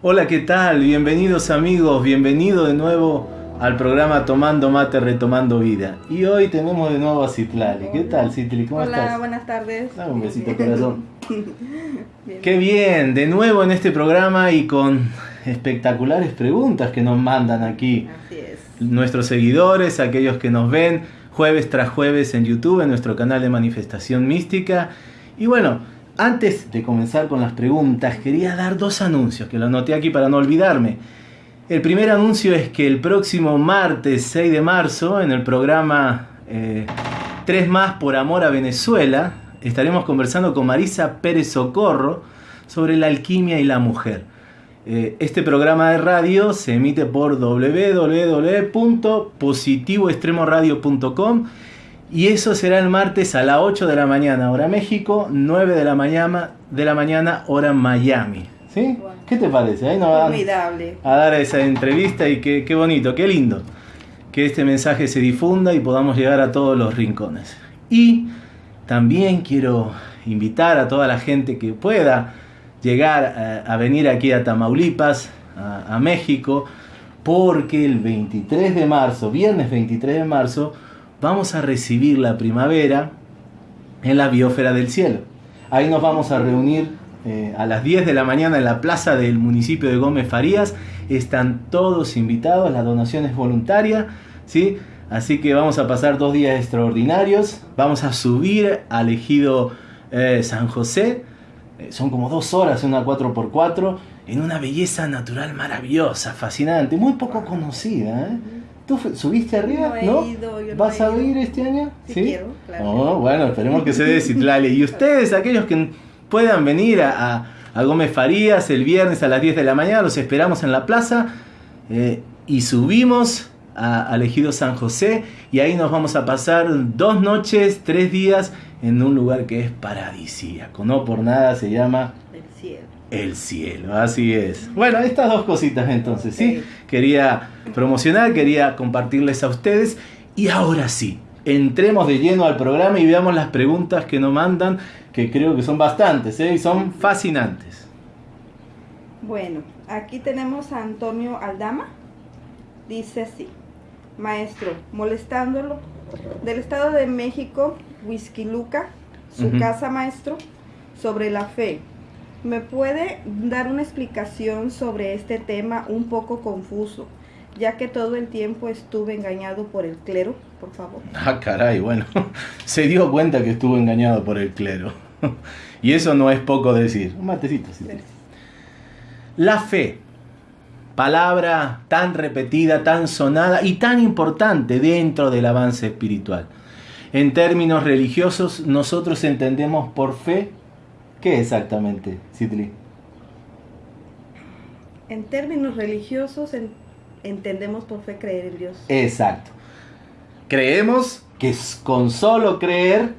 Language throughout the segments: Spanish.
Hola, ¿qué tal? Bienvenidos amigos, bienvenido de nuevo al programa Tomando Mate, Retomando Vida. Y hoy tenemos de nuevo a Citlali. ¿Qué tal, Citli? ¿Cómo Hola, estás? buenas tardes. Dame un besito, corazón. Qué bien, de nuevo en este programa y con espectaculares preguntas que nos mandan aquí Así es. nuestros seguidores, aquellos que nos ven jueves tras jueves en YouTube, en nuestro canal de Manifestación Mística. Y bueno, antes de comenzar con las preguntas, quería dar dos anuncios, que lo anoté aquí para no olvidarme. El primer anuncio es que el próximo martes 6 de marzo, en el programa eh, 3 más por amor a Venezuela, estaremos conversando con Marisa Pérez Socorro sobre la alquimia y la mujer. Eh, Este programa de radio se emite por www.positivoextremoradio.com y eso será el martes a las 8 de la mañana, hora México, 9 de la mañana, de la mañana hora Miami. ¿Sí? ¿Qué te parece? Ahí nos van Formidable. a dar esa entrevista y qué, qué bonito, qué lindo que este mensaje se difunda y podamos llegar a todos los rincones. Y también quiero invitar a toda la gente que pueda llegar a, a venir aquí a Tamaulipas, a, a México, porque el 23 de marzo, viernes 23 de marzo, vamos a recibir la primavera en la biosfera del cielo. Ahí nos vamos a reunir eh, a las 10 de la mañana en la plaza del municipio de Gómez Farías. Están todos invitados, la donación es voluntaria, ¿sí? Así que vamos a pasar dos días extraordinarios. Vamos a subir al ejido eh, San José. Eh, son como dos horas una 4x4 en una belleza natural maravillosa, fascinante, muy poco conocida. ¿eh? ¿Tú subiste arriba? No he ¿No? ido, yo no ¿Vas he a ido. ir este año? Sí quiero, claro. Oh, bueno, esperemos que se dé Citlali. Y ustedes, aquellos que puedan venir a, a- a Gómez Farías el viernes a las 10 de la mañana, los esperamos en la plaza eh, y subimos a, al ejido San José y ahí nos vamos a pasar dos noches, tres días en un lugar que es paradisíaco. No por nada se llama Del cielo. el cielo, así es. Bueno, estas dos cositas entonces, ¿sí? Quería promocionar, quería compartirles a ustedes. Y ahora sí, entremos de lleno al programa y veamos las preguntas que nos mandan, que creo que son bastantes, ¿eh? Y son fascinantes. Bueno, aquí tenemos a Antonio Aldama. Dice así. Maestro, molestándolo. Del Estado de México, Huizquiluca, su casa maestro, sobre la fe. ¿Me puede dar una explicación sobre este tema un poco confuso? Ya que todo el tiempo estuve engañado por el clero, por favor. Ah, caray, bueno, se dio cuenta que estuvo engañado por el clero. Y eso no es poco decir. Un matecito, sí. La fe, palabra tan repetida, tan sonada y tan importante dentro del avance espiritual. En términos religiosos, nosotros entendemos por fe, ¿qué exactamente, Citli? En términos religiosos, en- entendemos por fe creer en Dios. Exacto. Creemos que con solo creer,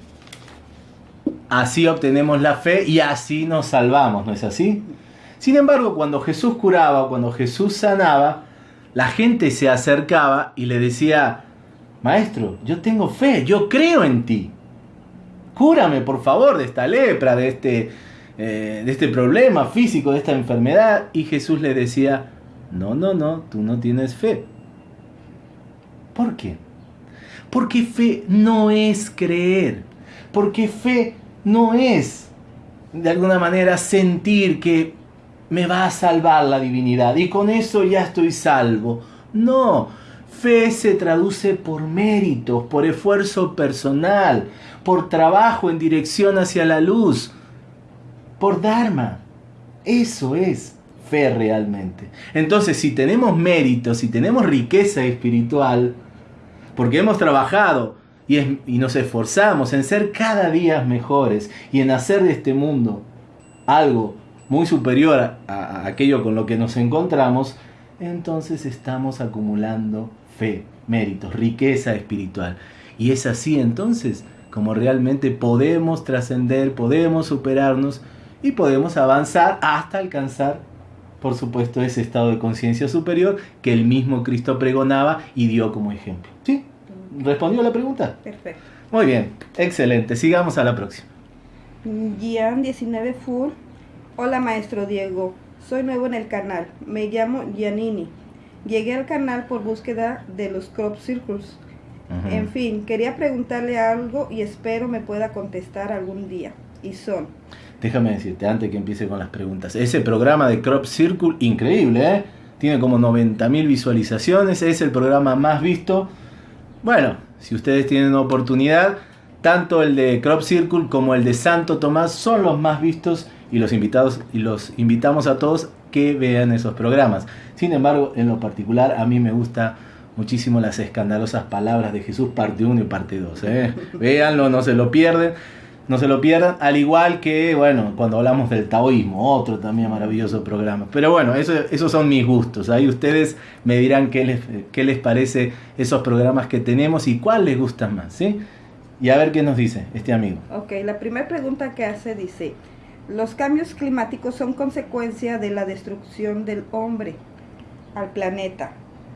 así obtenemos la fe y así nos salvamos, ¿no es así? Sin embargo, cuando Jesús curaba, cuando Jesús sanaba, la gente se acercaba y le decía, Maestro, yo tengo fe, yo creo en ti. Cúrame, por favor, de esta lepra, de este, eh, de este problema físico, de esta enfermedad. Y Jesús le decía, no, no, no, tú no tienes fe. ¿Por qué? Porque fe no es creer. Porque fe no es, de alguna manera, sentir que me va a salvar la divinidad y con eso ya estoy salvo. No, fe se traduce por méritos, por esfuerzo personal, por trabajo en dirección hacia la luz, por Dharma. Eso es fe realmente. Entonces, si tenemos méritos, si tenemos riqueza espiritual, porque hemos trabajado y nos esforzamos en ser cada día mejores y en hacer de este mundo algo muy superior a, a aquello con lo que nos encontramos, entonces estamos acumulando fe, méritos, riqueza espiritual. Y es así entonces como realmente podemos trascender, podemos superarnos y podemos avanzar hasta alcanzar, por supuesto, ese estado de conciencia superior que el mismo Cristo pregonaba y dio como ejemplo. ¿Sí? ¿Respondió la pregunta? Perfecto. Muy bien, excelente. Sigamos a la próxima. Gian 19 Full. Hola maestro Diego, soy nuevo en el canal. Me llamo Giannini. Llegué al canal por búsqueda de los crop circles. En fin, quería preguntarle algo y espero me pueda contestar algún día. Y son, Déjame decirte, antes que empiece con las preguntas, ese programa de Crop Circle, increíble, ¿eh? Tiene como 90.000 visualizaciones, es el programa más visto. Bueno, si ustedes tienen oportunidad, tanto el de Crop Circle como el de Santo Tomás son los más vistos y los invitados y los invitamos a todos que vean esos programas. Sin embargo, en lo particular a mí me gusta muchísimo las escandalosas palabras de Jesús parte 1 y parte 2, ¿eh? Véanlo, no se lo pierden. No se lo pierdan, al igual que, bueno, cuando hablamos del taoísmo, otro también maravilloso programa. Pero bueno, eso, esos son mis gustos. Ahí ustedes me dirán qué les, qué les parece esos programas que tenemos y cuál les gusta más, ¿sí? Y a ver qué nos dice este amigo. ok, la primera pregunta que hace dice, los cambios climáticos son consecuencia de la destrucción del hombre al planeta.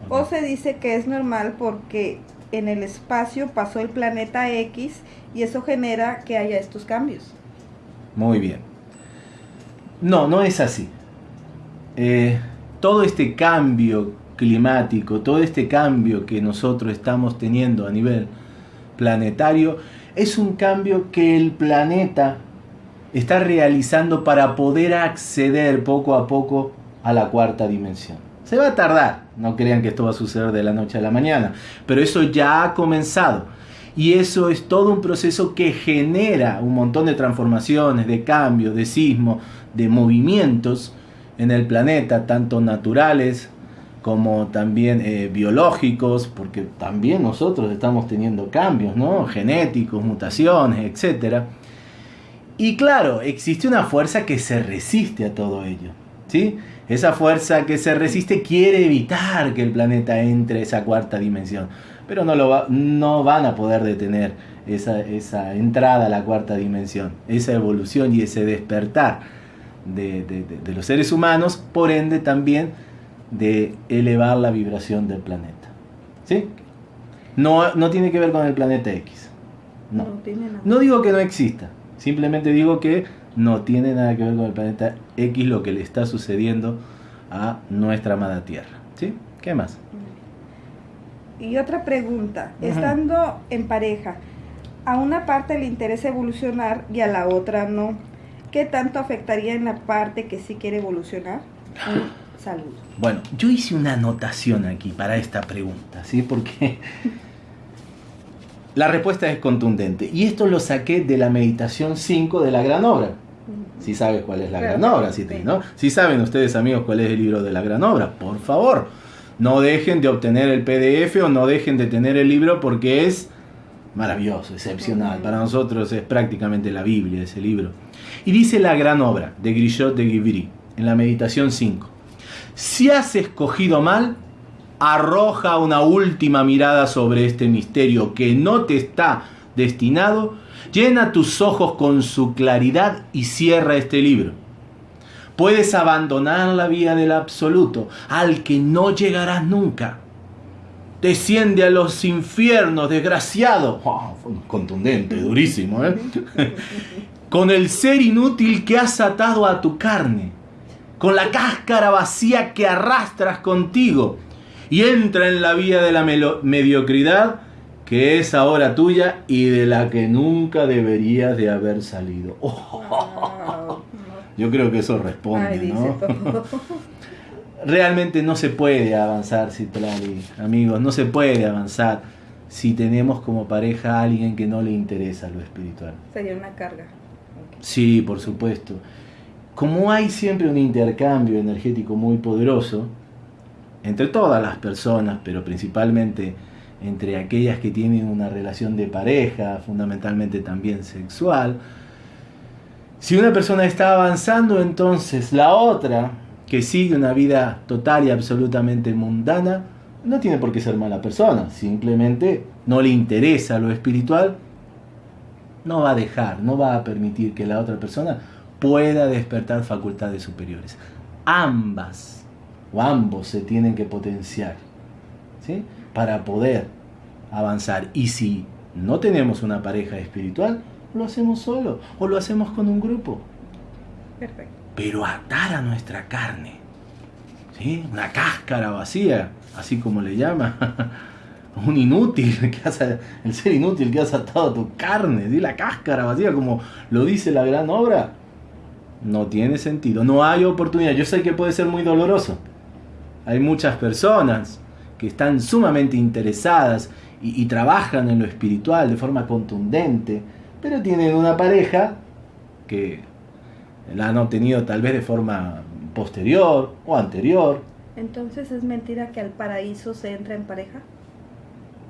O se dice que es normal porque en el espacio pasó el planeta X y eso genera que haya estos cambios. Muy bien. No, no es así. Eh, todo este cambio climático, todo este cambio que nosotros estamos teniendo a nivel planetario, es un cambio que el planeta está realizando para poder acceder poco a poco a la cuarta dimensión. Se va a tardar, no crean que esto va a suceder de la noche a la mañana, pero eso ya ha comenzado. Y eso es todo un proceso que genera un montón de transformaciones, de cambios, de sismos, de movimientos en el planeta, tanto naturales como también eh, biológicos, porque también nosotros estamos teniendo cambios, ¿no? Genéticos, mutaciones, etc. Y claro, existe una fuerza que se resiste a todo ello, ¿sí? Esa fuerza que se resiste quiere evitar que el planeta entre esa cuarta dimensión, pero no, lo va- no van a poder detener esa, esa entrada a la cuarta dimensión, esa evolución y ese despertar de, de- de- de los seres humanos, por ende también de elevar la vibración del planeta. ¿Sí? No, no tiene que ver con el planeta X. No. No digo que no exista, simplemente digo que no tiene nada que ver con el planeta X lo que le está sucediendo a nuestra amada Tierra. ¿Sí? ¿Qué más? Y otra pregunta, estando en pareja, a una parte le interesa evolucionar y a la otra no. ¿Qué tanto afectaría en la parte que sí quiere evolucionar? Un saludo. Bueno, yo hice una anotación aquí para esta pregunta, ¿sí? Porque la respuesta es contundente. Y esto lo saqué de la meditación 5 de la gran obra. Si sabes cuál es la gran obra, si, ¿no? si saben ustedes amigos cuál es el libro de la gran obra, por favor, no dejen de obtener el PDF o no dejen de tener el libro porque es maravilloso, excepcional. Para nosotros es prácticamente la Biblia ese libro. Y dice la gran obra de Grisot de Guibry en la meditación 5. Si has escogido mal, arroja una última mirada sobre este misterio que no te está destinado, llena tus ojos con su claridad y cierra este libro. Puedes abandonar la vía del absoluto, al que no llegarás nunca. Desciende a los infiernos, desgraciado. Contundente, durísimo, ¿eh? con el ser inútil que has atado a tu carne, con la cáscara vacía que arrastras contigo, y entra en la vía de la mediocridad que es ahora tuya y de la que nunca deberías de haber salido. Oh, yo creo que eso responde, Ay, ¿no? Realmente no se puede avanzar, Citlali, amigos, no se puede avanzar si tenemos como pareja a alguien que no le interesa lo espiritual. Sería una carga. Sí, por supuesto. Como hay siempre un intercambio energético muy poderoso entre todas las personas, pero principalmente entre aquellas que tienen una relación de pareja, fundamentalmente también sexual, si una persona está avanzando, entonces la otra, que sigue una vida total y absolutamente mundana, no tiene por qué ser mala persona, simplemente no le interesa lo espiritual, no va a dejar, no va a permitir que la otra persona pueda despertar facultades superiores. Ambas o ambos se tienen que potenciar ¿sí? para poder avanzar. Y si no tenemos una pareja espiritual, lo hacemos solo o lo hacemos con un grupo. Perfecto. Pero atar a nuestra carne, ¿sí? una cáscara vacía, así como le llama, un inútil, que has, el ser inútil que has atado a tu carne, ¿sí? la cáscara vacía, como lo dice la gran obra, no tiene sentido, no hay oportunidad. Yo sé que puede ser muy doloroso. Hay muchas personas que están sumamente interesadas y, y trabajan en lo espiritual de forma contundente, pero tienen una pareja que la han obtenido tal vez de forma posterior o anterior. Entonces es mentira que al paraíso se entra en pareja.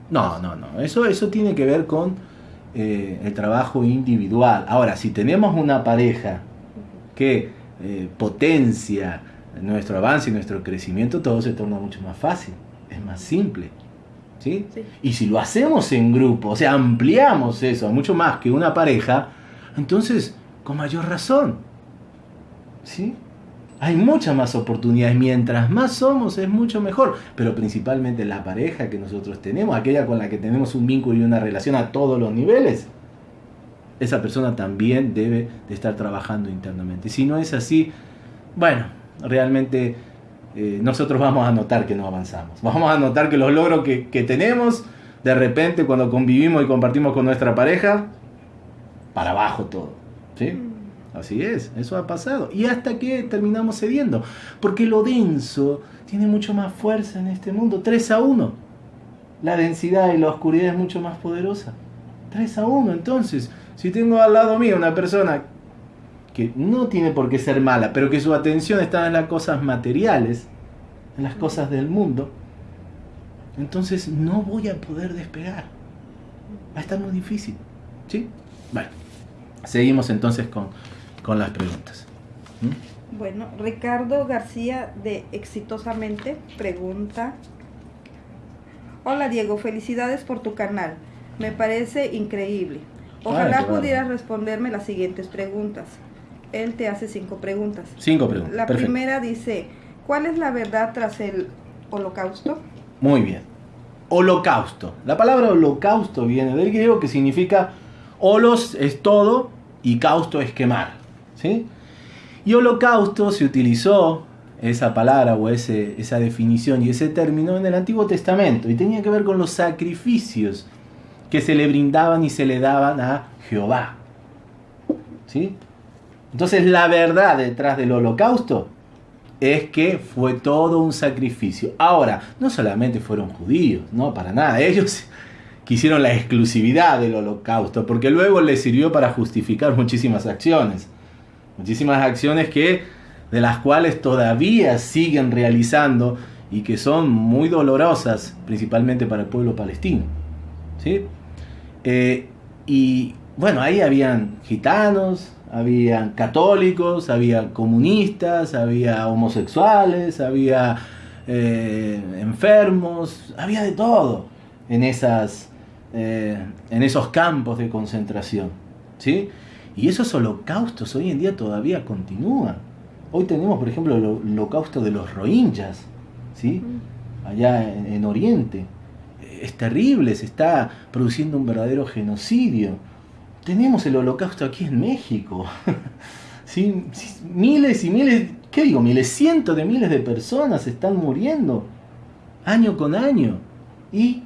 No, no, no. Eso, eso tiene que ver con eh, el trabajo individual. Ahora, si tenemos una pareja que eh, potencia nuestro avance y nuestro crecimiento, todo se torna mucho más fácil, es más simple. ¿Sí? Sí. Y si lo hacemos en grupo, o sea, ampliamos eso mucho más que una pareja, entonces, con mayor razón. ¿sí? Hay muchas más oportunidades. Mientras más somos, es mucho mejor. Pero principalmente la pareja que nosotros tenemos, aquella con la que tenemos un vínculo y una relación a todos los niveles, esa persona también debe de estar trabajando internamente. Si no es así, bueno, realmente eh, nosotros vamos a notar que no avanzamos. Vamos a notar que los logros que, que tenemos, de repente cuando convivimos y compartimos con nuestra pareja, para abajo todo. ¿sí? Así es, eso ha pasado. Y hasta que terminamos cediendo. Porque lo denso tiene mucho más fuerza en este mundo. 3 a 1. La densidad y la oscuridad es mucho más poderosa. 3 a 1. Entonces, si tengo al lado mío una persona que no tiene por qué ser mala, pero que su atención está en las cosas materiales, en las cosas del mundo, entonces no voy a poder despegar. Va a estar muy difícil. ¿Sí? Bueno, seguimos entonces con, con las preguntas. ¿Mm? Bueno, Ricardo García de Exitosamente pregunta. Hola Diego, felicidades por tu canal. Me parece increíble. Ojalá pudieras responderme las siguientes preguntas. Él te hace cinco preguntas. Cinco preguntas. La Perfecto. primera dice, ¿cuál es la verdad tras el holocausto? Muy bien. Holocausto. La palabra holocausto viene del griego que significa holos es todo y causto es quemar. ¿sí? Y holocausto se utilizó esa palabra o ese, esa definición y ese término en el Antiguo Testamento y tenía que ver con los sacrificios que se le brindaban y se le daban a Jehová. ¿sí? Entonces la verdad detrás del holocausto es que fue todo un sacrificio. Ahora, no solamente fueron judíos, no, para nada. Ellos quisieron la exclusividad del holocausto, porque luego les sirvió para justificar muchísimas acciones. Muchísimas acciones que, de las cuales todavía siguen realizando y que son muy dolorosas, principalmente para el pueblo palestino. ¿sí? Eh, y bueno, ahí habían gitanos, habían católicos, había comunistas, había homosexuales, había eh, enfermos, había de todo en, esas, eh, en esos campos de concentración. ¿sí? Y esos holocaustos hoy en día todavía continúan. Hoy tenemos, por ejemplo, el holocausto de los rohingyas, ¿sí? allá en, en Oriente. Es terrible, se está produciendo un verdadero genocidio tenemos el holocausto aquí en México. ¿Sí? Miles y miles, ¿qué digo? Miles, cientos de miles de personas están muriendo año con año. Y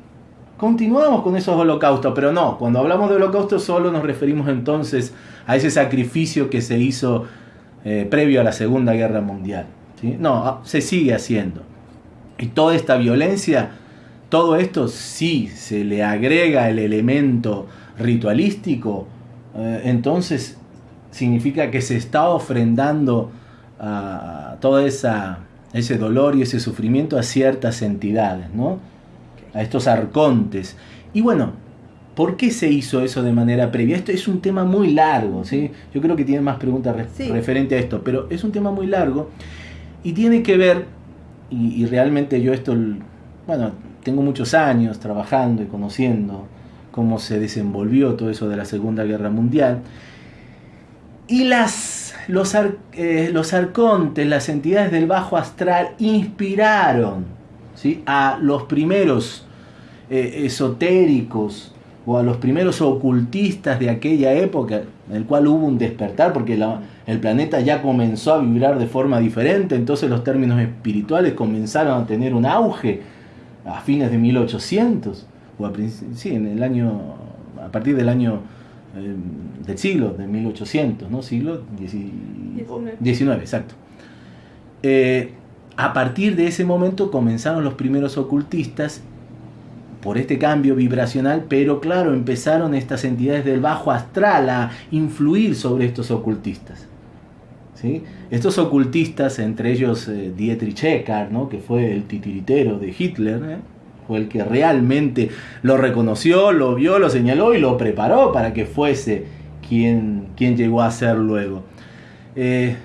continuamos con esos holocaustos, pero no, cuando hablamos de holocausto solo nos referimos entonces a ese sacrificio que se hizo eh, previo a la Segunda Guerra Mundial. ¿sí? No, ah, se sigue haciendo. Y toda esta violencia, todo esto sí se le agrega el elemento ritualístico, eh, entonces significa que se está ofrendando a todo esa, ese dolor y ese sufrimiento a ciertas entidades, ¿no? a estos arcontes. Y bueno, ¿por qué se hizo eso de manera previa? Esto es un tema muy largo, ¿sí? Yo creo que tiene más preguntas re Sí. referente a esto, pero es un tema muy largo y tiene que ver, y, y realmente yo esto, bueno, tengo muchos años trabajando y conociendo cómo se desenvolvió todo eso de la Segunda Guerra Mundial. Y las, los, eh, los arcontes, las entidades del bajo astral, inspiraron ¿sí? a los primeros eh, esotéricos o a los primeros ocultistas de aquella época, en el cual hubo un despertar, porque el planeta ya comenzó a vibrar de forma diferente, entonces los términos espirituales comenzaron a tener un auge a fines de 1800, o a, sí, en el año, a partir del año eh, del siglo, de 1800, ¿no? Siglo XIX, exacto. Eh, a partir de ese momento comenzaron los primeros ocultistas por este cambio vibracional, pero claro, empezaron estas entidades del bajo astral a influir sobre estos ocultistas. ¿sí? Estos ocultistas, entre ellos eh, Dietrich Eckart, ¿no? que fue el titiritero de Hitler, ¿eh? Fue el que realmente lo reconoció, lo vio, lo señaló y lo preparó para que fuese quien, quien llegó a ser luego. Eh,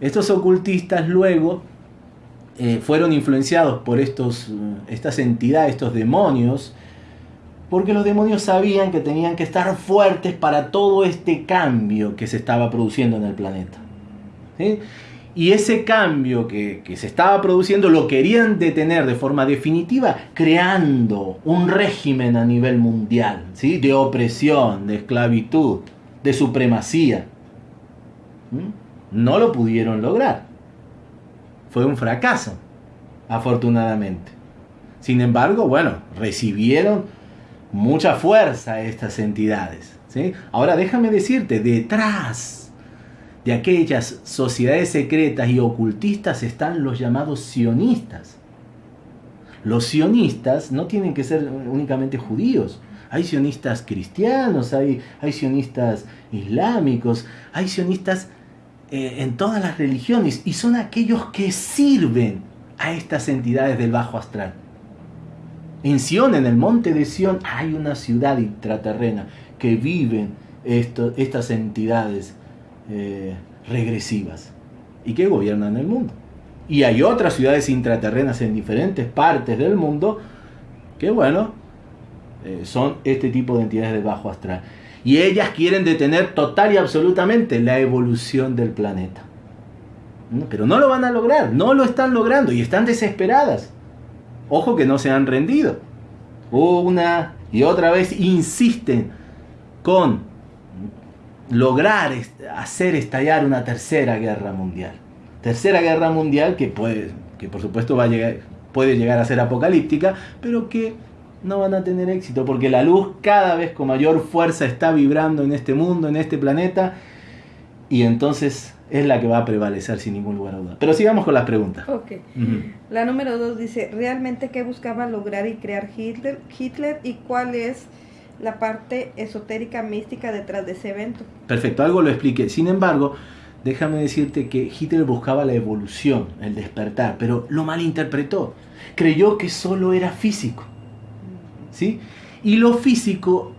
estos ocultistas luego eh, fueron influenciados por estos, eh, estas entidades, estos demonios, porque los demonios sabían que tenían que estar fuertes para todo este cambio que se estaba produciendo en el planeta. Y ese cambio que, se estaba produciendo lo querían detener de forma definitiva, creando un régimen a nivel mundial, ¿sí? de opresión, de esclavitud, de supremacía. No lo pudieron lograr fue un fracaso, afortunadamente. Sin embargo, bueno, recibieron mucha fuerza estas entidades. ¿sí? Ahora déjame decirte, detrás de aquellas sociedades secretas y ocultistas están los llamados sionistas. Los sionistas no tienen que ser únicamente judíos. Hay sionistas cristianos, hay, hay sionistas islámicos, hay sionistas eh, en todas las religiones y son aquellos que sirven a estas entidades del bajo astral. En Sion, en el monte de Sion, hay una ciudad intraterrena que viven estas entidades eh, regresivas y que gobiernan el mundo. Y hay otras ciudades intraterrenas en diferentes partes del mundo que, bueno, eh, son este tipo de entidades del bajo astral. Y ellas quieren detener total y absolutamente la evolución del planeta. Pero no lo van a lograr, no lo están logrando y están desesperadas. Ojo que no se han rendido. Una y otra vez insisten con lograr hacer estallar una tercera guerra mundial. Tercera guerra mundial que, puede, que por supuesto va a llegar, puede llegar a ser apocalíptica, pero que no van a tener éxito porque la luz cada vez con mayor fuerza está vibrando en este mundo, en este planeta, y entonces es la que va a prevalecer sin ningún lugar a duda. Pero sigamos con las preguntas. Ok. La número dos dice, ¿realmente qué buscaba lograr y crear Hitler, Hitler y cuál es la parte esotérica mística detrás de ese evento? Perfecto, algo lo expliqué. Sin embargo, déjame decirte que Hitler buscaba la evolución, el despertar, pero lo malinterpretó. Creyó que solo era físico. Y lo físico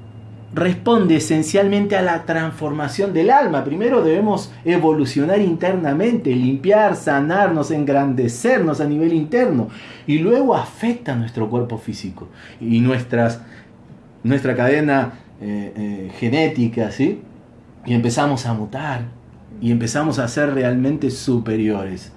responde esencialmente a la transformación del alma. Primero debemos evolucionar internamente, limpiar, sanarnos, engrandecernos a nivel interno. Y luego afecta nuestro cuerpo físico y nuestras, nuestra cadena eh, eh, genética, ¿sí? Y empezamos a mutar y empezamos a ser realmente superiores.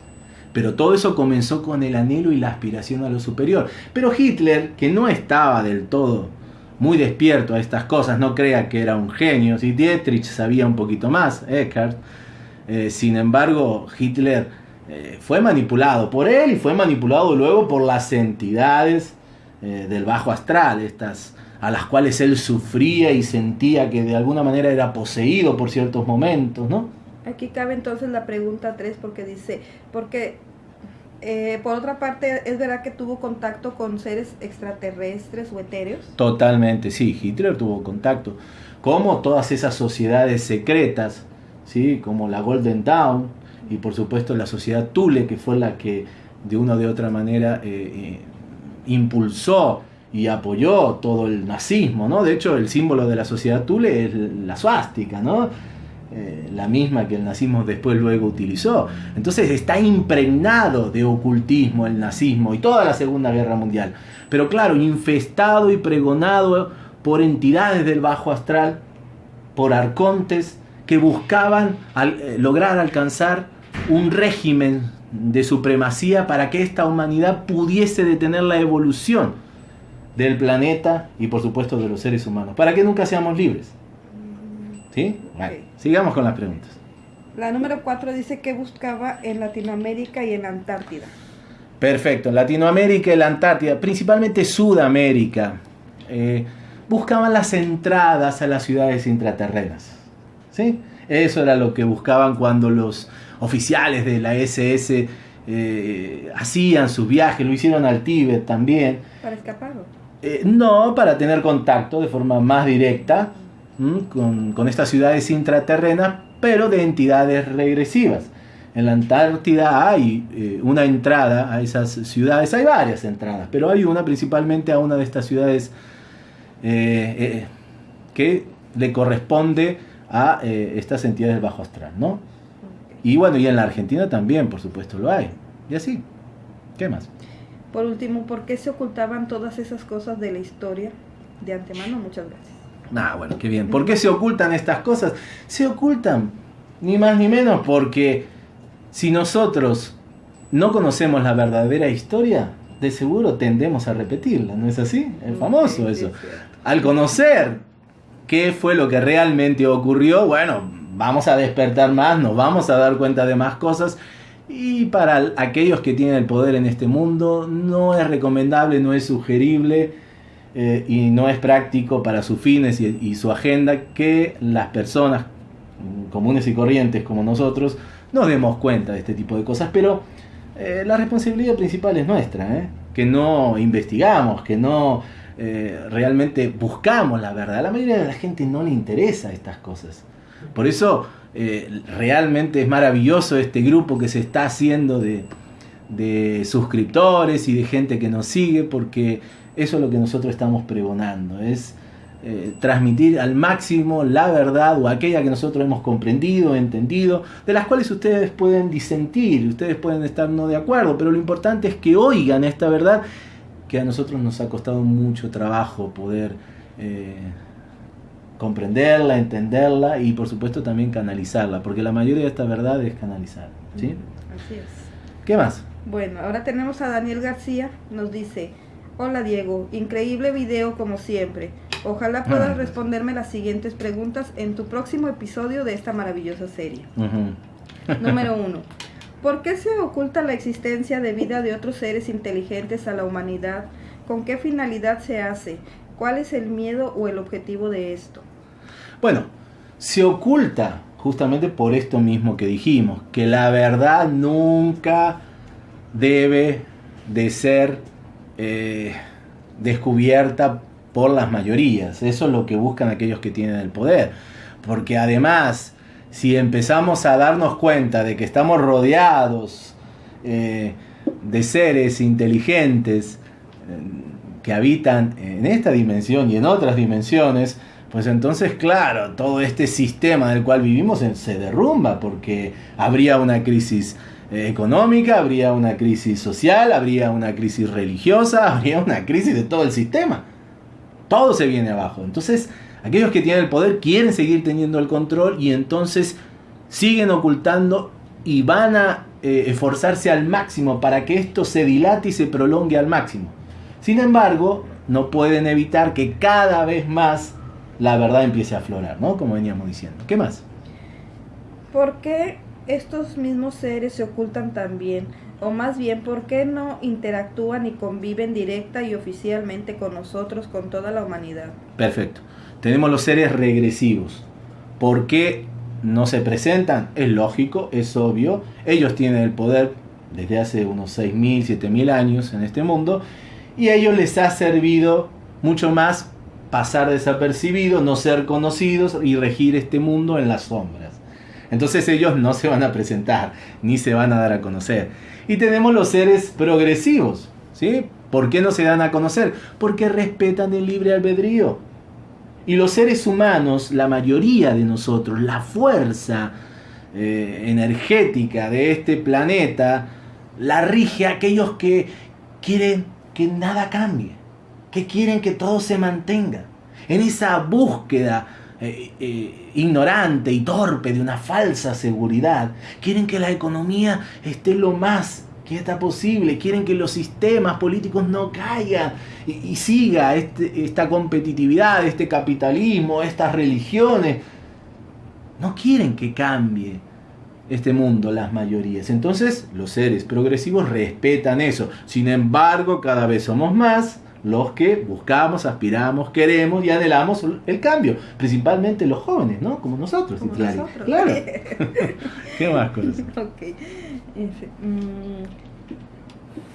Pero todo eso comenzó con el anhelo y la aspiración a lo superior. Pero Hitler, que no estaba del todo muy despierto a estas cosas, no crea que era un genio, si Dietrich sabía un poquito más, Eckhart, eh, sin embargo, Hitler fue manipulado por él y fue manipulado luego por las entidades del bajo astral, estas a las cuales él sufría y sentía que de alguna manera era poseído por ciertos momentos, ¿no? Aquí cabe entonces la pregunta 3 porque dice, porque eh, por otra parte, ¿es verdad que tuvo contacto con seres extraterrestres o etéreos? Totalmente, sí, Hitler tuvo contacto. Como todas esas sociedades secretas, ¿sí? como la Golden Dawn y por supuesto la sociedad Thule, que fue la que de una o de otra manera eh, eh, impulsó y apoyó todo el nazismo, ¿no? De hecho, el símbolo de la sociedad Thule es la suástica, ¿no? Eh, la misma que el nazismo después luego utilizó. Entonces está impregnado de ocultismo el nazismo y toda la Segunda Guerra Mundial. Pero claro, infestado y pregonado por entidades del bajo astral, por arcontes que buscaban eh, lograr alcanzar un régimen de supremacía para que esta humanidad pudiese detener la evolución del planeta y por supuesto de los seres humanos, para que nunca seamos libres. ¿Sí? sigamos con las preguntas. La número 4 dice que buscaba en Latinoamérica y en la Antártida. Perfecto, en Latinoamérica y la Antártida, principalmente Sudamérica, eh, buscaban las entradas a las ciudades intraterrenas. ¿sí? Eso era lo que buscaban cuando los oficiales de la SS eh, hacían sus viajes, lo hicieron al Tíbet también. ¿Para escapar? Eh, no, para tener contacto de forma más directa con, con estas ciudades intraterrenas, pero de entidades regresivas. En la Antártida hay eh, una entrada a esas ciudades, hay varias entradas, pero hay una principalmente a una de estas ciudades eh, que le corresponde a estas entidades bajo astral, ¿no? Y bueno, y en la Argentina también, por supuesto, lo hay. Y así. ¿Qué más? Por último, ¿por qué se ocultaban todas esas cosas de la historia? De antemano, muchas gracias. Ah, bueno, qué bien. ¿Por qué se ocultan estas cosas? Se ocultan, ni más ni menos, porque si nosotros no conocemos la verdadera historia, de seguro tendemos a repetirla, ¿no es así? Es famoso eso. Al conocer qué fue lo que realmente ocurrió, bueno, vamos a despertar más, nos vamos a dar cuenta de más cosas y para aquellos que tienen el poder en este mundo, no es recomendable, no es sugerible eh, y no es práctico para sus fines y, su agenda que las personas comunes y corrientes como nosotros nos demos cuenta de este tipo de cosas. Pero eh, la responsabilidad principal es nuestra, ¿eh? que no investigamos, que no realmente buscamos la verdad. A la mayoría de la gente no le interesa estas cosas. Por eso eh, realmente es maravilloso este grupo que se está haciendo de, suscriptores y de gente que nos sigue, porque eso es lo que nosotros estamos pregonando, es eh, transmitir al máximo la verdad o aquella que nosotros hemos comprendido, entendido, de las cuales ustedes pueden disentir, ustedes pueden estar no de acuerdo, pero lo importante es que oigan esta verdad que a nosotros nos ha costado mucho trabajo poder... Eh, comprenderla, entenderla y por supuesto también canalizarla, porque la mayoría de esta verdad es canalizar. ¿sí? Así es. ¿Qué más? Bueno, ahora tenemos a Daniel García, nos dice, hola Diego, increíble video como siempre. Ojalá puedas ah. responderme las siguientes preguntas en tu próximo episodio de esta maravillosa serie. Número uno. ¿Por qué se oculta la existencia de vida de otros seres inteligentes a la humanidad? ¿Con qué finalidad se hace? ¿Cuál es el miedo o el objetivo de esto? Bueno, se oculta justamente por esto mismo que dijimos, que la verdad nunca debe de ser eh, descubierta por las mayorías. Eso es lo que buscan aquellos que tienen el poder. Porque además, si empezamos a darnos cuenta de que estamos rodeados eh, de seres inteligentes eh, que habitan en esta dimensión y en otras dimensiones, pues entonces, claro, todo este sistema del cual vivimos se derrumba porque habría una crisis eh, económica, habría una crisis social, habría una crisis religiosa, habría una crisis de todo el sistema. Todo se viene abajo. Entonces, aquellos que tienen el poder quieren seguir teniendo el control y entonces siguen ocultando y van a eh, esforzarse al máximo para que esto se dilate y se prolongue al máximo. Sin embargo, no pueden evitar que cada vez más la verdad empiece a aflorar, ¿no? Como veníamos diciendo. ¿Qué más? ¿Por qué estos mismos seres se ocultan también? O más bien, ¿por qué no interactúan y conviven directa y oficialmente con nosotros, con toda la humanidad? Perfecto. Tenemos los seres regresivos. ¿Por qué no se presentan? Es lógico, es obvio. Ellos tienen el poder desde hace unos 6.000, 7.000 años en este mundo y a ellos les ha servido mucho más pasar desapercibidos, no ser conocidos y regir este mundo en las sombras. Entonces ellos no se van a presentar, ni se van a dar a conocer. Y tenemos los seres progresivos, ¿sí? ¿Por qué no se dan a conocer? Porque respetan el libre albedrío. Y los seres humanos, la mayoría de nosotros, la fuerza eh, energética de este planeta, la rige a aquellos que quieren que nada cambie que quieren que todo se mantenga. En esa búsqueda eh, eh, ignorante y torpe de una falsa seguridad. Quieren que la economía esté lo más quieta posible. Quieren que los sistemas políticos no caigan y, siga este, esta competitividad, este capitalismo, estas religiones. No quieren que cambie este mundo las mayorías. Entonces los seres progresivos respetan eso. Sin embargo, cada vez somos más los que buscamos, aspiramos, queremos y anhelamos el cambio, principalmente los jóvenes, ¿no? Como nosotros, Claro. ¿Qué más cosas? Okay. Mm,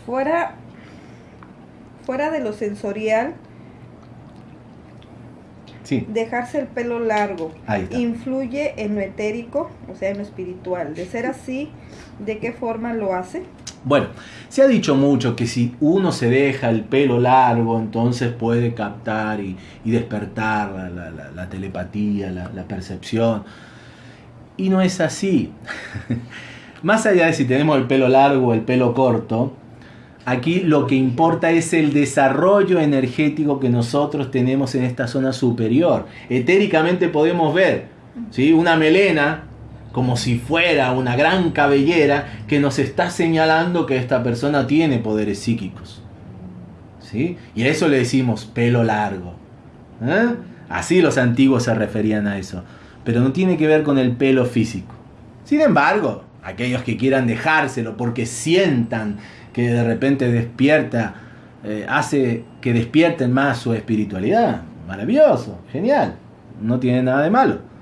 fuera, fuera de lo sensorial, sí. dejarse el pelo largo influye en lo etérico, o sea, en lo espiritual. De ser así, ¿de qué forma lo hace? Bueno, se ha dicho mucho que si uno se deja el pelo largo, entonces puede captar y, despertar la, telepatía, la, percepción. Y no es así. Más allá de si tenemos el pelo largo o el pelo corto, aquí lo que importa es el desarrollo energético que nosotros tenemos en esta zona superior. Etéricamente podemos ver ¿sí? una melena como si fuera una gran cabellera que nos está señalando que esta persona tiene poderes psíquicos. ¿Sí? Y a eso le decimos pelo largo. ¿eh? Así los antiguos se referían a eso. Pero no tiene que ver con el pelo físico. Sin embargo, aquellos que quieran dejárselo porque sientan que de repente despierta, eh, hace que despierten más su espiritualidad, maravilloso, genial, no tiene nada de malo.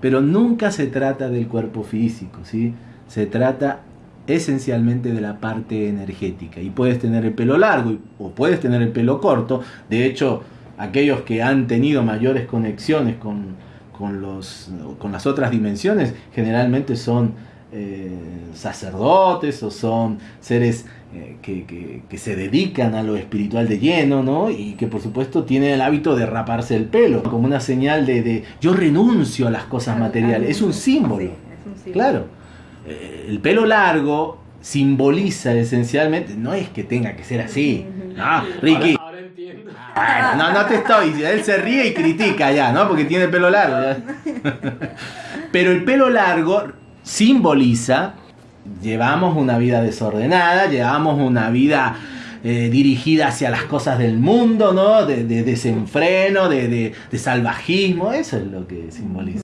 Pero nunca se trata del cuerpo físico, ¿sí? Se trata esencialmente de la parte energética. Y puedes tener el pelo largo o puedes tener el pelo corto. De hecho, aquellos que han tenido mayores conexiones con, los, con las otras dimensiones generalmente son eh, sacerdotes o son seres eh, que, se dedican a lo espiritual de lleno, ¿no? Y que por supuesto tienen el hábito de raparse el pelo, como una señal de, yo renuncio a las cosas materiales. Es un símbolo. Claro. Eh, el pelo largo simboliza esencialmente, no es que tenga que ser así. No, Ricky. Ahora, entiendo. no, no te estoy. Él se ríe y critica ya, ¿no? Porque tiene pelo largo. Pero el pelo largo simboliza llevamos una vida desordenada, llevamos una vida eh, dirigida hacia las cosas del mundo, ¿no? De, desenfreno, de, salvajismo, eso es lo que simboliza.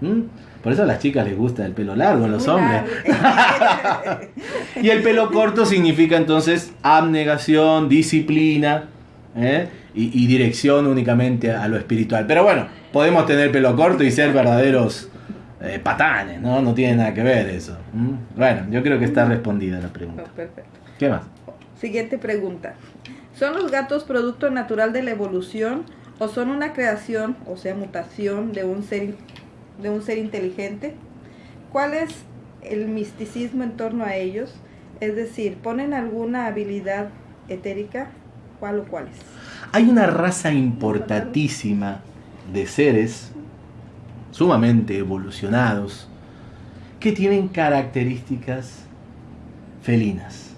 ¿Mm? Por eso a las chicas les gusta el pelo largo, a los hombres. y el pelo corto significa entonces abnegación, disciplina ¿eh? y, y dirección únicamente a lo espiritual. Pero bueno, podemos tener pelo corto y ser verdaderos eh, patanes, ¿no? No tiene nada que ver eso. Bueno, yo creo que está respondida la pregunta. perfecto. ¿Qué más? Siguiente pregunta. ¿Son los gatos producto natural de la evolución o son una creación, o sea, mutación de un ser, de un ser inteligente? ¿Cuál es el misticismo en torno a ellos? Es decir, ¿ponen alguna habilidad etérica? ¿Cuál o cuáles? Hay una raza importantísima de seres sumamente evolucionados, que tienen características felinas.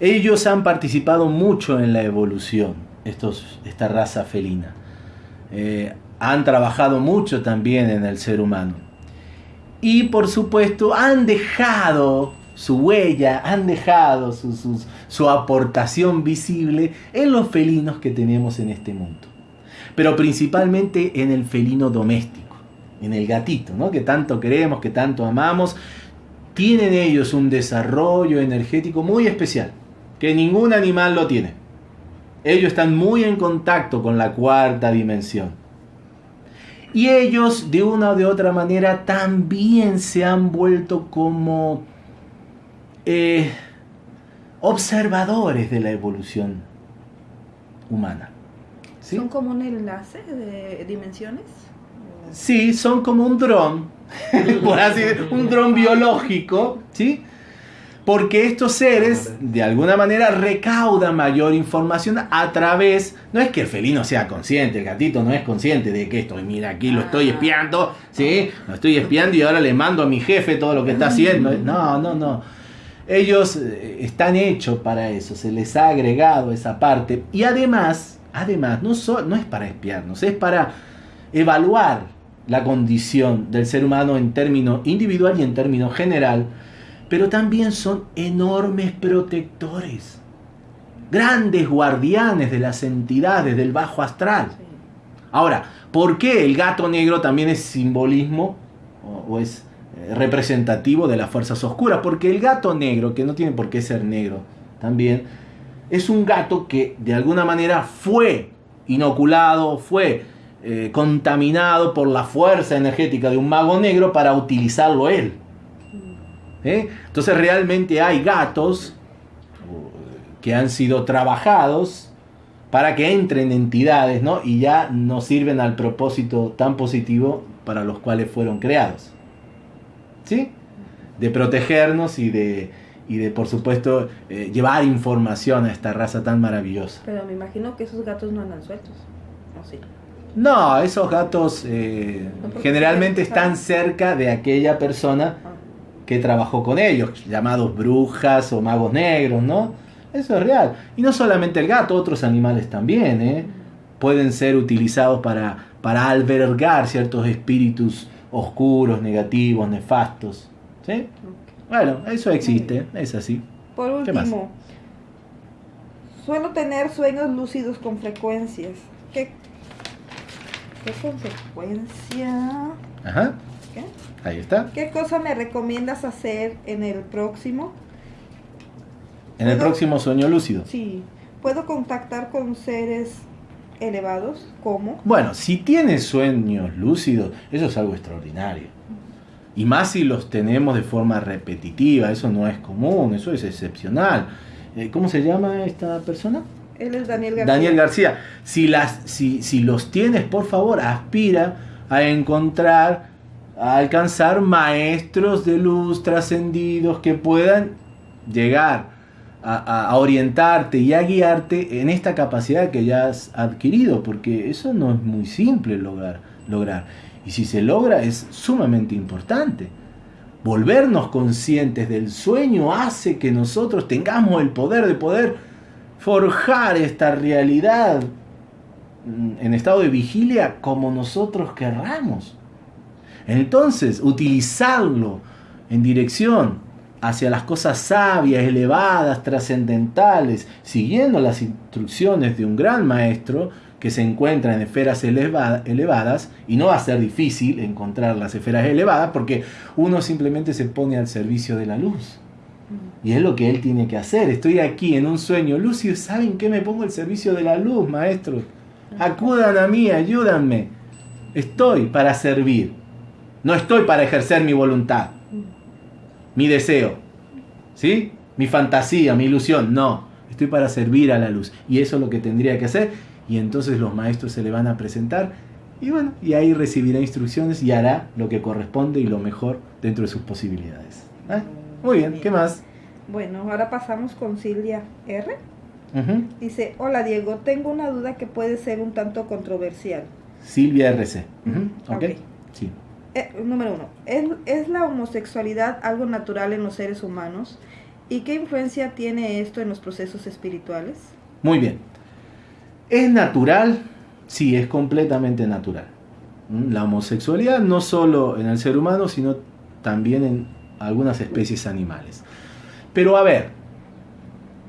Ellos han participado mucho en la evolución, esta raza felina. Eh, han trabajado mucho también en el ser humano. Y por supuesto han dejado su huella, han dejado su aportación visible en los felinos que tenemos en este mundo. Pero principalmente en el felino doméstico en el gatito, ¿no? que tanto queremos, que tanto amamos, tienen ellos un desarrollo energético muy especial, que ningún animal lo tiene. Ellos están muy en contacto con la cuarta dimensión. Y ellos, de una o de otra manera, también se han vuelto como eh, observadores de la evolución humana. ¿Son como un enlace de dimensiones? Sí, son como un dron, por así un dron biológico, ¿sí? Porque estos seres, de alguna manera, recaudan mayor información a través. No es que el felino sea consciente, el gatito no es consciente de que esto, mira, aquí lo estoy espiando, ¿sí? Lo estoy espiando y ahora le mando a mi jefe todo lo que está haciendo. No, no, no. Ellos eh, están hechos para eso, se les ha agregado esa parte. Y además, además, no, no es para espiarnos, es para evaluar la condición del ser humano en términos individual y en términos general, pero también son enormes protectores, grandes guardianes de las entidades del bajo astral. Ahora, ¿por qué el gato negro también es simbolismo o, es eh, representativo de las fuerzas oscuras? Porque el gato negro, que no tiene por qué ser negro también, es un gato que de alguna manera fue inoculado, fue eh, contaminado por la fuerza energética de un mago negro para utilizarlo él. ¿Eh? Entonces realmente hay gatos que han sido trabajados para que entren entidades ¿no? y ya no sirven al propósito tan positivo para los cuales fueron creados. ¿Sí? De protegernos y de, y de por supuesto, eh, llevar información a esta raza tan maravillosa. Pero me imagino que esos gatos no andan sueltos. ¿o sí? No, esos gatos eh, generalmente están cerca de aquella persona ah. que trabajó con ellos, llamados brujas o magos negros, ¿no? Eso es real. Y no solamente el gato, otros animales también, ¿eh? Pueden ser utilizados para, para albergar ciertos espíritus oscuros, negativos, nefastos. ¿Sí? Bueno, eso existe, es así. Por último, suelo tener sueños lúcidos con frecuencias. ¿Qué ¿Qué consecuencia? Ajá. ¿Qué? Ahí está. ¿Qué cosa me recomiendas hacer en el próximo? En el próximo sueño lúcido. Sí. ¿Puedo contactar con seres elevados? ¿Cómo? Bueno, si tienes sueños lúcidos, eso es algo extraordinario. Y más si los tenemos de forma repetitiva, eso no es común, eso es excepcional. Eh, ¿Cómo se llama esta persona? Él es Daniel García. Daniel García. Si, las, si, si los tienes, por favor, aspira a encontrar, a alcanzar maestros de luz trascendidos que puedan llegar a, orientarte y a guiarte en esta capacidad que ya has adquirido, porque eso no es muy simple lograr. lograr. Y si se logra es sumamente importante. Volvernos conscientes del sueño hace que nosotros tengamos el poder de poder forjar esta realidad en estado de vigilia como nosotros querramos. Entonces, utilizarlo en dirección hacia las cosas sabias, elevadas, trascendentales, siguiendo las instrucciones de un gran maestro que se encuentra en esferas elevadas, y no va a ser difícil encontrar las esferas elevadas porque uno simplemente se pone al servicio de la luz. Y es lo que él tiene que hacer. Estoy aquí en un sueño lúcido. ¿Saben qué? Me pongo al servicio de la luz, maestro. Acudan a mí, ayúdanme. Estoy para servir. No estoy para ejercer mi voluntad, mi deseo, ¿sí? Mi fantasía, mi ilusión. No, estoy para servir a la luz. Y eso es lo que tendría que hacer. Y entonces los maestros se le van a presentar. Y bueno, y ahí recibirá instrucciones y hará lo que corresponde y lo mejor dentro de sus posibilidades. ¿Eh? Muy bien, ¿qué más? Bueno, ahora pasamos con Silvia R. Dice, hola Diego, tengo una duda que puede ser un tanto controversial. Silvia RC. ok. Sí. Eh, número uno, ¿es, ¿es la homosexualidad algo natural en los seres humanos? ¿Y qué influencia tiene esto en los procesos espirituales? Muy bien. ¿Es natural? Sí, es completamente natural. La homosexualidad no solo en el ser humano, sino también en algunas especies animales. Pero a ver,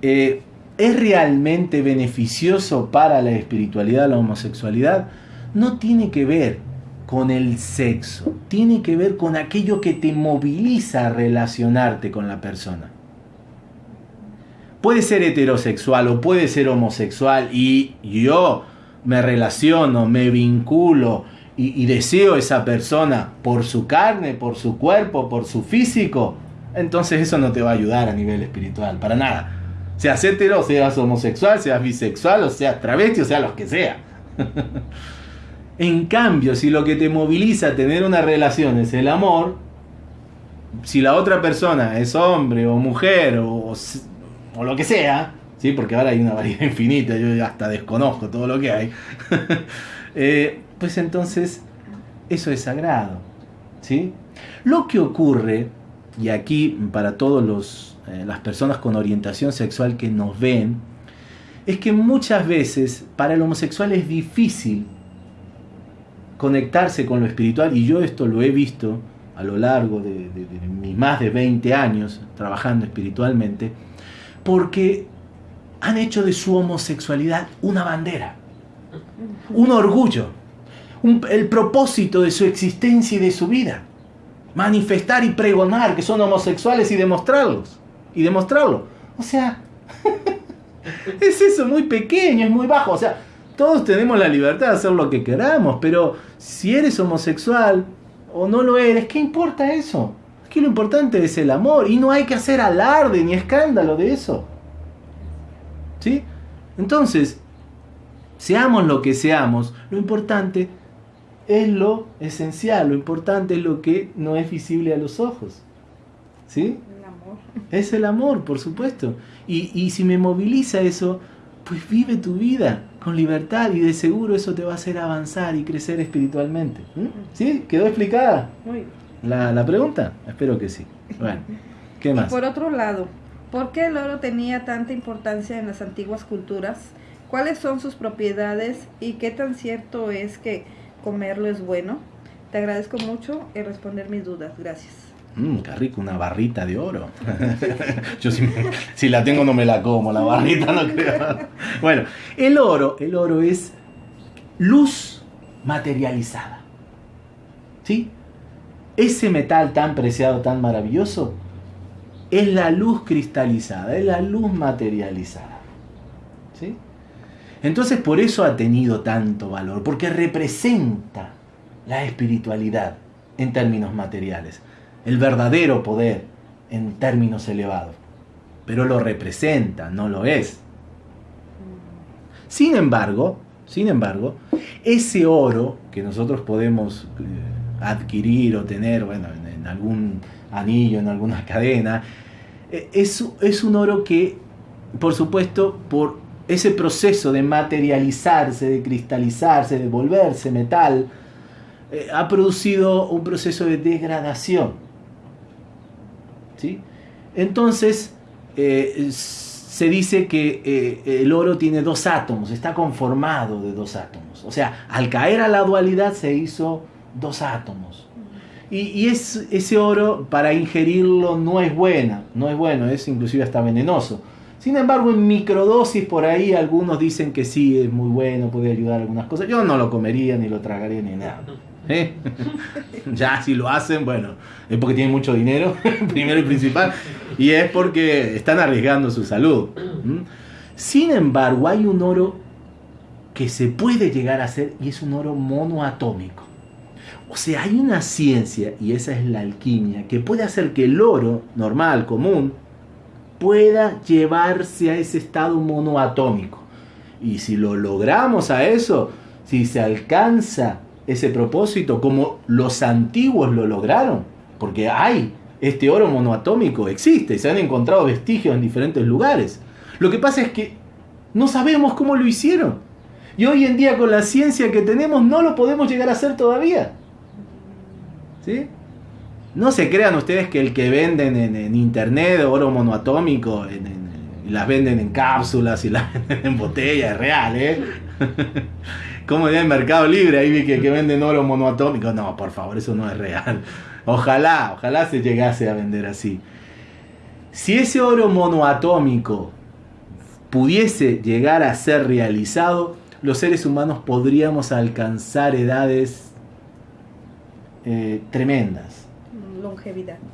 eh, ¿es realmente beneficioso para la espiritualidad la homosexualidad? No tiene que ver con el sexo, tiene que ver con aquello que te moviliza a relacionarte con la persona. Puede ser heterosexual o puede ser homosexual y yo me relaciono, me vinculo y, y deseo esa persona por su carne, por su cuerpo, por su físico entonces eso no te va a ayudar a nivel espiritual, para nada. Seas hetero, seas homosexual, seas bisexual, o seas travesti, o sea, los que sea. en cambio, si lo que te moviliza a tener una relación es el amor, si la otra persona es hombre o mujer o, o lo que sea, ¿sí? porque ahora hay una variedad infinita, yo hasta desconozco todo lo que hay, eh, pues entonces eso es sagrado. ¿sí? Lo que ocurre y aquí para todas eh, las personas con orientación sexual que nos ven, es que muchas veces para el homosexual es difícil conectarse con lo espiritual, y yo esto lo he visto a lo largo de, mis más de 20 años trabajando espiritualmente, porque han hecho de su homosexualidad una bandera, un orgullo, el propósito de su existencia y de su vida. Manifestar y pregonar que son homosexuales y demostrarlos. Y demostrarlo. O sea, es eso muy pequeño, es muy bajo. O sea, todos tenemos la libertad de hacer lo que queramos, pero si eres homosexual o no lo eres, ¿qué importa eso? Es que lo importante es el amor y no hay que hacer alarde ni escándalo de eso. ¿Sí? Entonces, seamos lo que seamos, lo importante es lo esencial, lo importante es lo que no es visible a los ojos. ¿Sí? El amor. Es el amor, por supuesto. Y, y, si me moviliza eso, pues vive tu vida con libertad y de seguro eso te va a hacer avanzar y crecer espiritualmente. ¿Mm? ¿Sí? ¿Quedó explicada Muy bien. la, la pregunta? Espero que sí. Bueno, ¿qué Y más? por otro lado, ¿por qué el oro tenía tanta importancia en las antiguas culturas? ¿Cuáles son sus propiedades y qué tan cierto es que comerlo es bueno? Te agradezco mucho en responder mis dudas. Gracias. Mmm, qué rico, una barrita de oro. Yo si, me- si la tengo no me la como, la barrita no creo. Bueno, el oro, el oro es luz materializada. ¿Sí? Ese metal tan preciado, tan maravilloso, es la luz cristalizada, es la luz materializada. Entonces por eso ha tenido tanto valor, porque representa la espiritualidad en términos materiales, el verdadero poder en términos elevados. Pero lo representa, no lo es. Sin embargo, sin embargo, ese oro que nosotros podemos eh, adquirir o tener, bueno, en, en algún anillo, en alguna cadena, eh, es, es un oro que, por supuesto, por ese proceso de materializarse, de cristalizarse, de volverse metal, eh, ha producido un proceso de degradación. ¿Sí? Entonces, eh, se dice que eh, el oro tiene dos átomos, está conformado de dos átomos. O sea, al caer a la dualidad se hizo dos átomos. Y, y es, ese oro para ingerirlo no es buena, no es bueno, es inclusive hasta venenoso. Sin embargo, en microdosis por ahí algunos dicen que sí, es muy bueno, puede ayudar a algunas cosas. Yo no lo comería, ni lo tragaría, ni nada. ¿Eh? ya si lo hacen, bueno, es porque tienen mucho dinero, primero y principal, y es porque están arriesgando su salud. ¿Mm? Sin embargo, hay un oro que se puede llegar a hacer y es un oro monoatómico. O sea, hay una ciencia, y esa es la alquimia, que puede hacer que el oro normal, común, pueda llevarse a ese estado monoatómico. Y si lo logramos a eso, si se alcanza ese propósito como los antiguos lo lograron, porque hay este oro monoatómico, existe, se han encontrado vestigios en diferentes lugares. Lo que pasa es que no sabemos cómo lo hicieron. Y hoy en día con la ciencia que tenemos no lo podemos llegar a hacer todavía. ¿Sí? No se crean ustedes que el que venden en, internet oro monoatómico las venden en cápsulas y las venden en botellas, es real, ¿eh? Como en Mercado Libre, ahí vi que, que venden oro monoatómico. No, por favor, eso no es real. Ojalá, ojalá se llegase a vender así. Si ese oro monoatómico pudiese llegar a ser realizado, los seres humanos podríamos alcanzar edades eh, tremendas,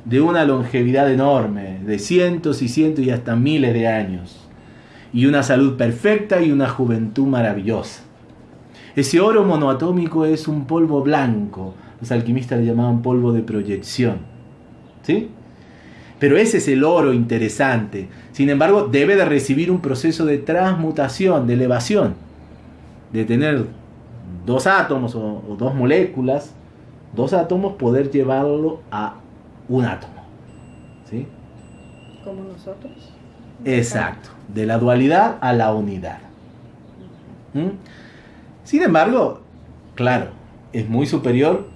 De una longevidad enorme, de cientos y cientos y hasta miles de años, y una salud perfecta y una juventud maravillosa. Ese oro monoatómico es un polvo blanco, los alquimistas le llamaban polvo de proyección. ¿Sí? Pero ese es el oro interesante. Sin embargo, debe de recibir un proceso de transmutación, de elevación, de tener dos átomos o, o dos moléculas, dos átomos, poder llevarlo a un átomo. ¿Sí? Como nosotros. Exacto, de la dualidad a la unidad. ¿Mm? Sin embargo, claro, es muy superior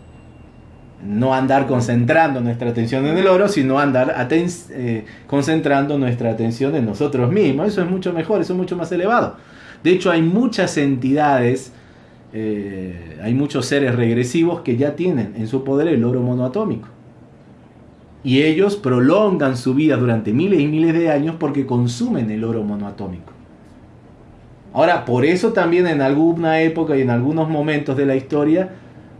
no andar concentrando nuestra atención en el oro, sino andar eh, concentrando nuestra atención en nosotros mismos. Eso es mucho mejor, eso es mucho más elevado. De hecho, hay muchas entidades eh, hay muchos seres regresivos que ya tienen en su poder el oro monoatómico. Y ellos prolongan su vida durante miles y miles de años porque consumen el oro monoatómico. Ahora, por eso también en alguna época y en algunos momentos de la historia,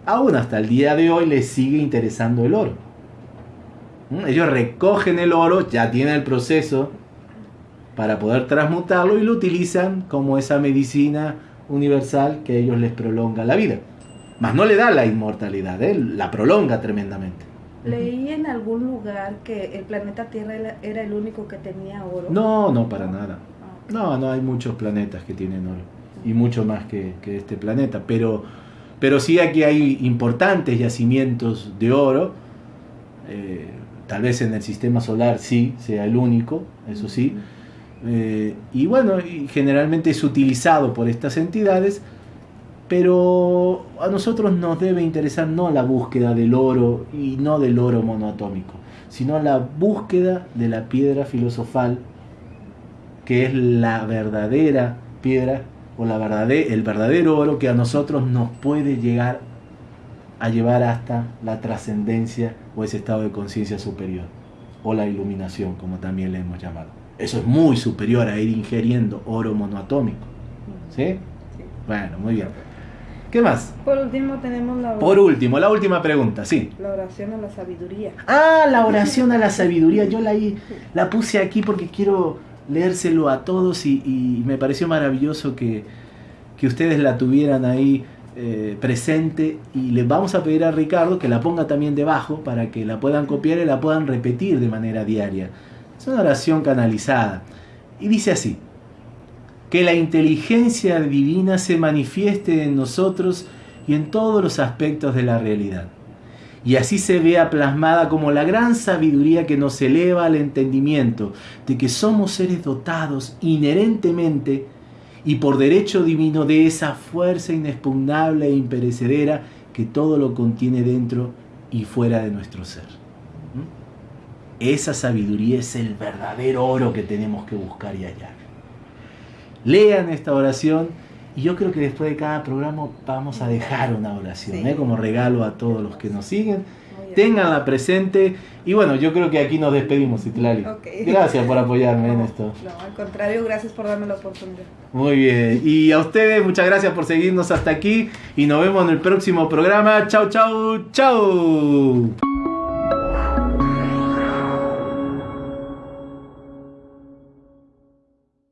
aún hasta el día de hoy les sigue interesando el oro. ¿Mm? Ellos recogen el oro, ya tienen el proceso para poder transmutarlo y lo utilizan como esa medicina universal que ellos les prolonga la vida. Mas no le da la inmortalidad, ¿eh? la prolonga tremendamente. Leí en algún lugar que el planeta Tierra era el único que tenía oro. No, no, para nada. Ah, no, no hay muchos planetas que tienen oro. Y mucho más que, este planeta. Pero, pero sí aquí hay importantes yacimientos de oro. Eh, tal vez en el sistema solar sí sea el único, eso sí. Eh, y bueno, generalmente es utilizado por estas entidades, pero a nosotros nos debe interesar no la búsqueda del oro y no del oro monoatómico, sino la búsqueda de la piedra filosofal, que es la verdadera piedra o la verdadera, el verdadero oro que a nosotros nos puede llegar a llevar hasta la trascendencia o ese estado de conciencia superior, o la iluminación, como también le hemos llamado. Eso es muy superior a ir ingiriendo oro monoatómico. ¿Sí? Bueno, muy bien. ¿Qué más? Por último tenemos la Por último, la última pregunta, sí. La oración a la sabiduría. Ah, la oración a la sabiduría. Yo la, la puse aquí porque quiero leérselo a todos y, me pareció maravilloso que, que, ustedes la tuvieran ahí eh, presente y les vamos a pedir a Ricardo que la ponga también debajo para que la puedan copiar y la puedan repetir de manera diaria. Es una oración canalizada. Y dice así, que la inteligencia divina se manifieste en nosotros y en todos los aspectos de la realidad. Y así se vea plasmada como la gran sabiduría que nos eleva al entendimiento de que somos seres dotados inherentemente y por derecho divino de esa fuerza inexpugnable e imperecedera que todo lo contiene dentro y fuera de nuestro ser. Esa sabiduría es el verdadero oro que tenemos que buscar y hallar. Lean esta oración y yo creo que después de cada programa vamos a dejar una oración ¿eh? como regalo a todos los que nos siguen. Ténganla presente y bueno, yo creo que aquí nos despedimos, Itlali. Gracias por apoyarme en esto. No, al contrario, gracias por darme la oportunidad. Muy bien, y a ustedes muchas gracias por seguirnos hasta aquí y nos vemos en el próximo programa. Chau, chau, chau.